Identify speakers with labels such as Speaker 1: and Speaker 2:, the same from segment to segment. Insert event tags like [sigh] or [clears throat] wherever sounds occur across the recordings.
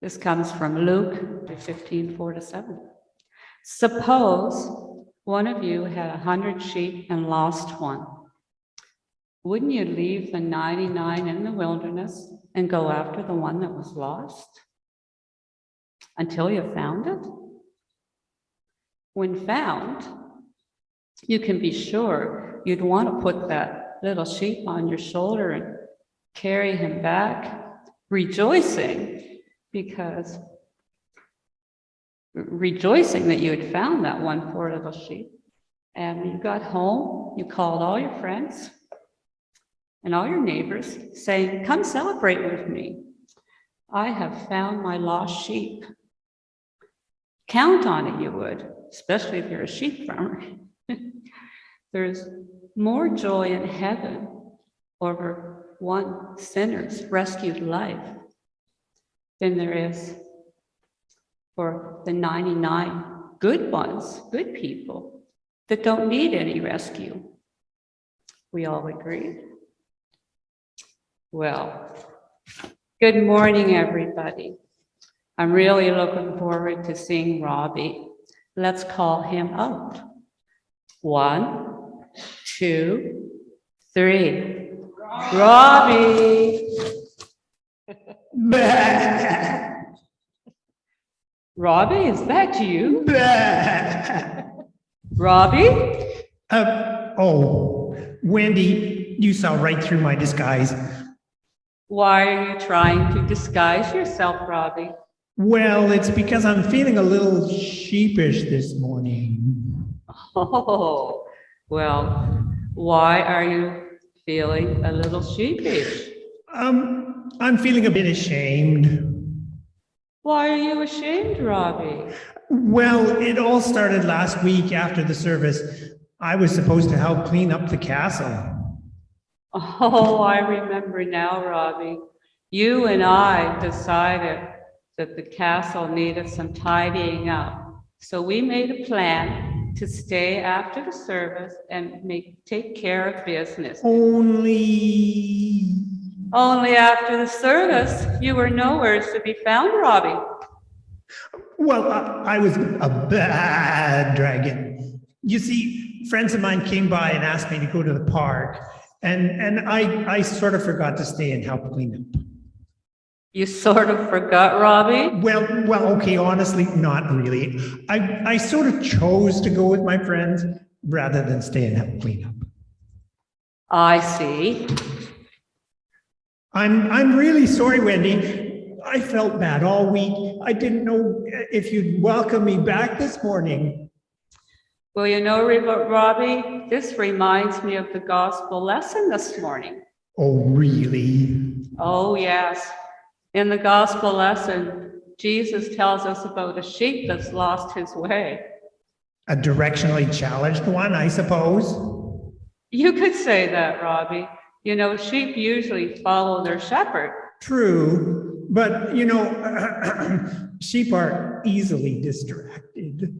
Speaker 1: This comes from Luke 15, 4 to 7. Suppose one of you had a hundred sheep and lost one. Wouldn't you leave the 99 in the wilderness and go after the one that was lost? Until you found it? When found, you can be sure you'd want to put that little sheep on your shoulder and carry him back, rejoicing because rejoicing that you had found that one poor little sheep. And when you got home, you called all your friends and all your neighbors saying, come celebrate with me. I have found my lost sheep. Count on it, you would, especially if you're a sheep farmer. [laughs] There's more joy in heaven over one sinner's rescued life than there is for the 99 good ones, good people that don't need any rescue. We all agree. Well, good morning, everybody. I'm really looking forward to seeing Robbie. Let's call him out. One, two, three. Robbie. [laughs] Robbie, is that you? [laughs] Robbie?
Speaker 2: Uh, oh, Wendy, you saw right through my disguise.
Speaker 1: Why are you trying to disguise yourself, Robbie?
Speaker 2: Well, it's because I'm feeling a little sheepish this morning.
Speaker 1: Oh, well, why are you feeling a little sheepish?
Speaker 2: Um, I'm feeling a bit ashamed.
Speaker 1: Why are you ashamed, Robbie?
Speaker 2: Well, it all started last week after the service. I was supposed to help clean up the castle.
Speaker 1: Oh, I remember now, Robbie. You and I decided that the castle needed some tidying up. So we made a plan to stay after the service and make, take care of business.
Speaker 2: Only,
Speaker 1: Only after the service, you were nowhere to be found, Robbie.
Speaker 2: well, I, I was a bad dragon. You see, friends of mine came by and asked me to go to the park. And, and I, I sort of forgot to stay and help clean up.
Speaker 1: You sort of forgot, Robbie.
Speaker 2: Well, well, okay, honestly, not really. I, I sort of chose to go with my friends rather than stay and help clean up.
Speaker 1: I see.
Speaker 2: I'm, I'm really sorry, Wendy. I felt bad all week. I didn't know if you'd welcome me back this morning.
Speaker 1: Well, you know, Robbie, this reminds me of the gospel lesson this morning.
Speaker 2: Oh, really?
Speaker 1: Oh, yes. In the gospel lesson, Jesus tells us about a sheep that's lost his way.
Speaker 2: A directionally challenged one, I suppose.
Speaker 1: You could say that, Robbie. You know, sheep usually follow their shepherd.
Speaker 2: True, but you know, [clears throat] sheep are easily distracted.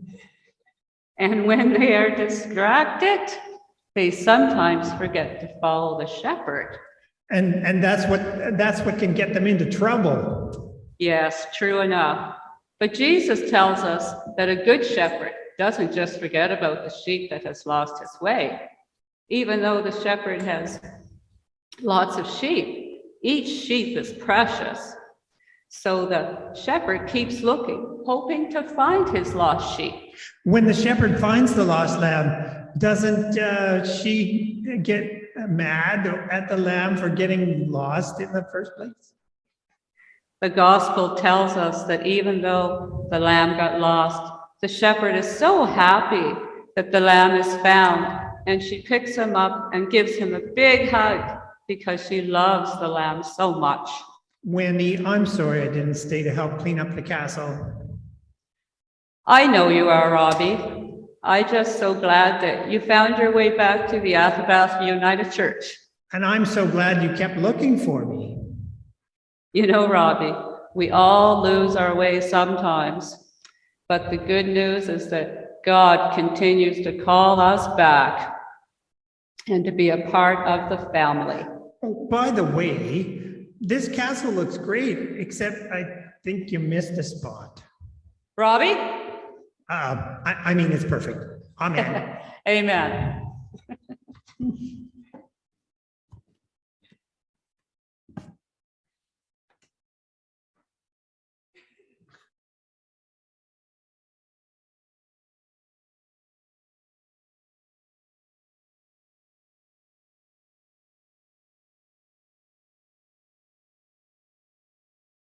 Speaker 1: And when they are distracted, they sometimes forget to follow the shepherd.
Speaker 2: And, and that's what, that's what can get them into trouble.
Speaker 1: Yes, true enough. But Jesus tells us that a good shepherd doesn't just forget about the sheep that has lost his way. Even though the shepherd has lots of sheep, each sheep is precious. So the shepherd keeps looking, hoping to find his lost sheep.
Speaker 2: When the shepherd finds the lost lamb, doesn't uh, she get mad at the lamb for getting lost in the first place?
Speaker 1: The gospel tells us that even though the lamb got lost, the shepherd is so happy that the lamb is found and she picks him up and gives him a big hug because she loves the lamb so much.
Speaker 2: Wendy, I'm sorry I didn't stay to help clean up the castle.
Speaker 1: I know you are, Robbie. I just so glad that you found your way back to the Athabasca United Church.
Speaker 2: And I'm so glad you kept looking for me.
Speaker 1: You know, Robbie, we all lose our way sometimes, but the good news is that God continues to call us back and to be a part of the family.
Speaker 2: Oh, by the way, this castle looks great, except I think you missed a spot.
Speaker 1: Robbie?
Speaker 2: Uh, I, I mean, it's perfect. [laughs] Amen.
Speaker 1: Amen. [laughs]